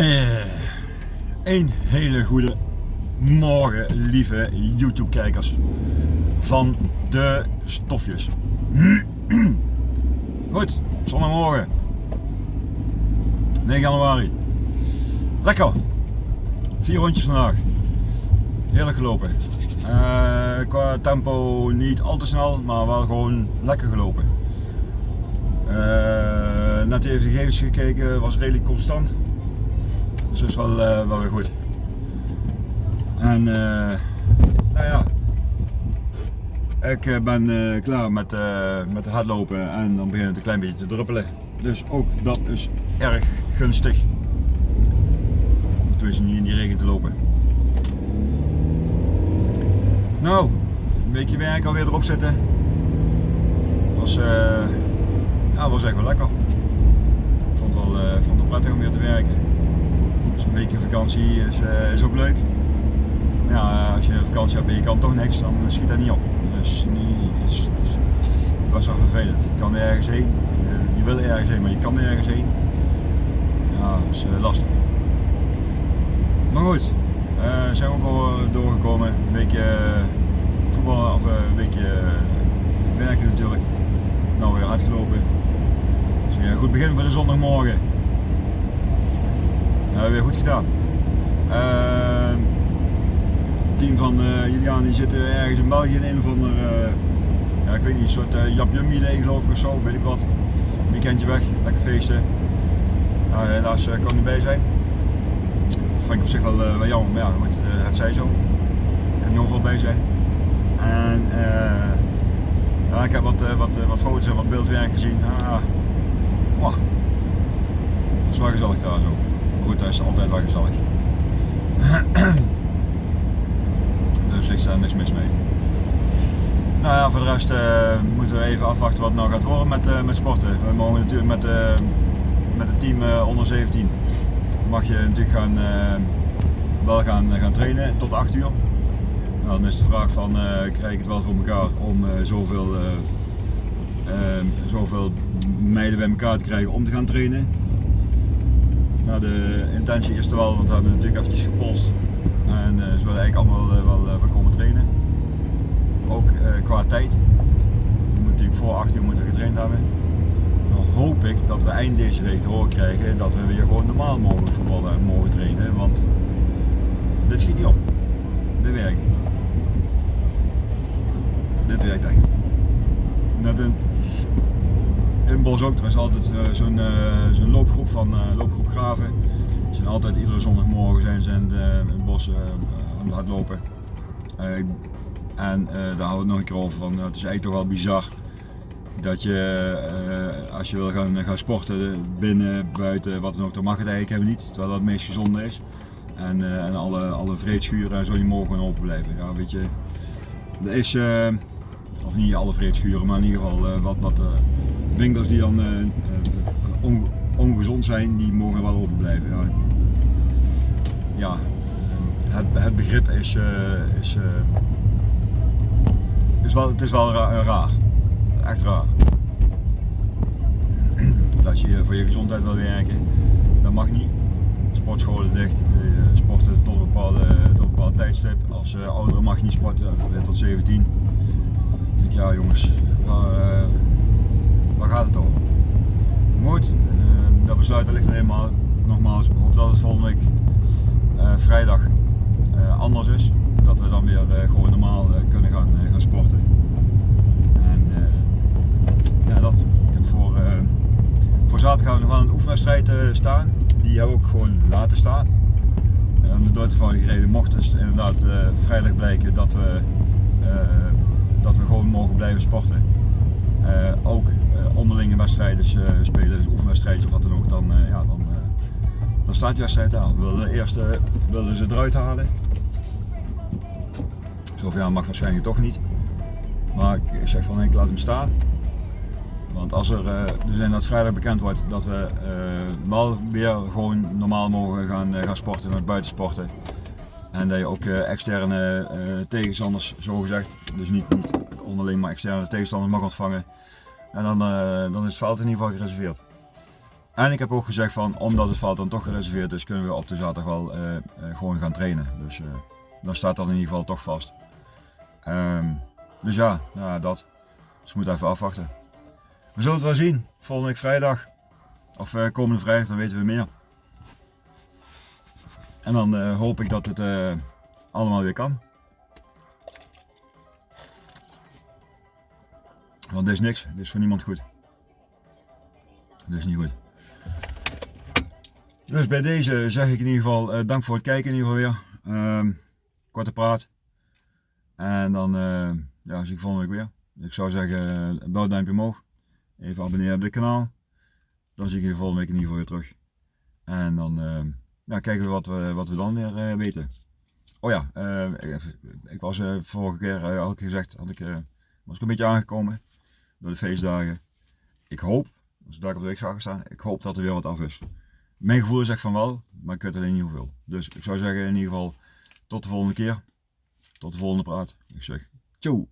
Eh, een hele goede morgen, lieve YouTube-kijkers van de stofjes. Goed, zondagmorgen, 9 januari. Lekker, vier rondjes vandaag. Heerlijk gelopen. Eh, qua tempo niet al te snel, maar wel gewoon lekker gelopen. Uh, net even de gegevens gekeken, was redelijk constant. Dus dat is wel, uh, wel weer goed. En uh, nou ja, ik ben klaar met, met hardlopen en dan begint het een klein beetje te druppelen. Dus ook dat is erg gunstig. Tenminste niet in die regen te lopen. Nou, een weekje werk alweer erop zitten. Was, ja, was echt wel lekker. Ik vond het wel, vond het prettig om weer te werken. Dus een weekje vakantie is, uh, is ook leuk. Maar ja, als je vakantie hebt en je kan toch niks, dan schiet dat niet op. Dus niet, is, is best wel vervelend. Je kan ergens heen, je, je, wil ergens heen, maar je kan ergens heen. Ja, dat is lastig. Maar goed, uh, zijn we ook al doorgekomen. Een weekje voetballen of een weekje werken natuurlijk. Nou weer uitgelopen. Dus weer een goed begin voor de zondagmorgen. Hebben we weer goed gedaan. Het team van uh, Julian die zitten ergens in België in een of ander, uh, ja, ik weet niet, een soort uh, idee geloof ik of zo, weet ik wat. Weekendje weg, lekker feesten. Nou, helaas kan ik niet bij zijn. Dat vind ik op zich wel, wel jammer, maar ja, het zij zo. Ik kan niet overal bij zijn. En ja, ik heb wat, wat, wat foto's en wat beeldwerk gezien. Ah, wow. Dat is wel gezellig daar zo goed, dat is altijd wel gezellig. dus ik sta niks mis mee. Nou ja, voor de rest uh, moeten we even afwachten wat het nou gaat worden met, uh, met sporten. We mogen natuurlijk met, uh, met het team onder 17 mag je natuurlijk gaan, wel gaan, gaan trainen tot 8 uur. Nou, dan is de vraag van krijg ik het wel voor elkaar om zoveel, zoveel meiden bij elkaar te krijgen om te gaan trainen. Nou, de intentie is er wel, want we hebben natuurlijk eventjes gepolst. En uh, ze willen eigenlijk allemaal uh, wel, uh, komen trainen. Ook qua tijd. We moeten natuurlijk voor 8 uur moeten getraind hebben. Dan hoop ik dat we eind deze week te horen krijgen dat we weer gewoon normaal mogen voetballen en mogen trainen. Want dit schiet niet op. Dit werkt niet. Dit werkt echt een, in Bos ook, er is altijd uh, zo'n uh, zo loopgroep van uh, loopgroep Graven. Ze zijn altijd iedere zondagmorgen zijn ze in, de, het bos aan het hardlopen. en daar houden we het nog een keer over van, het is eigenlijk toch wel bizar dat je als je wil gaan, gaan sporten binnen, buiten, wat dan ook, dan mag het eigenlijk helemaal niet, terwijl dat het meest gezonde is. En, en alle, alle vreedschuren en zo, die mogen gewoon open blijven. Ja, weet je, er is, of niet alle vreedschuren, maar in ieder geval wat, wat winkels die dan uh, on, ongezond zijn, die mogen wel open blijven. Ja, het, het, begrip is, uh, is, uh, is wel, het is wel raar, echt raar. Als je voor je gezondheid wil werken, dat mag niet. Sportscholen dicht, sporten tot een bepaalde, tot een bepaald tijdstip. Als ouderen mag je niet sporten, tot 17. Dan denk ik, ja jongens, maar, waar gaat het over? Goed, uh, dat besluit ligt er eenmaal. Nogmaals, hoop dat het volgende week uh, vrijdag uh, anders is. Dat we dan weer gewoon normaal kunnen gaan, gaan sporten. En ja, dat. Voor, voor zaterdag gaan we nog wel een oefenwedstrijd staan. Die hebben we ook gewoon laten staan. om de doodtoevallige mocht het inderdaad vrijdag blijken dat we, dat we gewoon mogen blijven sporten. Wedstrijden uh, spelen, dus oefenwedstrijdjes of wat dan ook, dan, uh, ja, dan, uh, dan staat die wedstrijd aan. We willen eerst willen ze eruit halen. Zoveel jaar mag waarschijnlijk toch niet. Maar ik zeg van ik laat hem staan. Want als er dus inderdaad vrijdag bekend wordt dat we wel weer gewoon normaal mogen gaan, gaan sporten met buitensporten. En dat je ook externe tegenstanders, zo gezegd, dus niet, niet onderling maar externe tegenstanders mag ontvangen. En dan, uh, dan is het veld in ieder geval gereserveerd. En ik heb ook gezegd van, omdat het veld dan toch gereserveerd is, kunnen we op de zaterdag wel eh, eh, gewoon gaan trainen. Dus eh, dan staat dat in ieder geval toch vast. Ehm, dus ja, nou, dat. Dus we moeten even afwachten. We zullen het wel zien, volgende week vrijdag. Of eh, komende vrijdag, dan weten we meer. En dan eh, hoop ik dat het eh, allemaal weer kan. Want dit is niks, dit is voor niemand goed. Dit is niet goed. Dus bij deze zeg ik in ieder geval eh, dank voor het kijken in ieder geval weer. Ehm, korte praat. En dan eh, ja, zie ik volgende week weer. Dus ik zou zeggen, uh, blauw duimpje omhoog. Even abonneren op dit kanaal. Dan zie ik je volgende week in ieder geval weer terug. En dan eh, ja, kijken we wat, we wat we dan weer eh, weten. Oh ja, eh, ik, ik was eh, vorige keer, eh, had ik gezegd, had ik, eh, was ik een beetje aangekomen door de feestdagen. Ik hoop, als ik daar op de week zag staan, ik hoop dat er weer wat af is. Mijn gevoel zegt van wel, maar ik weet alleen niet hoeveel. Dus ik zou zeggen in ieder geval tot de volgende keer. Tot de volgende praat. Ik zeg, ciao.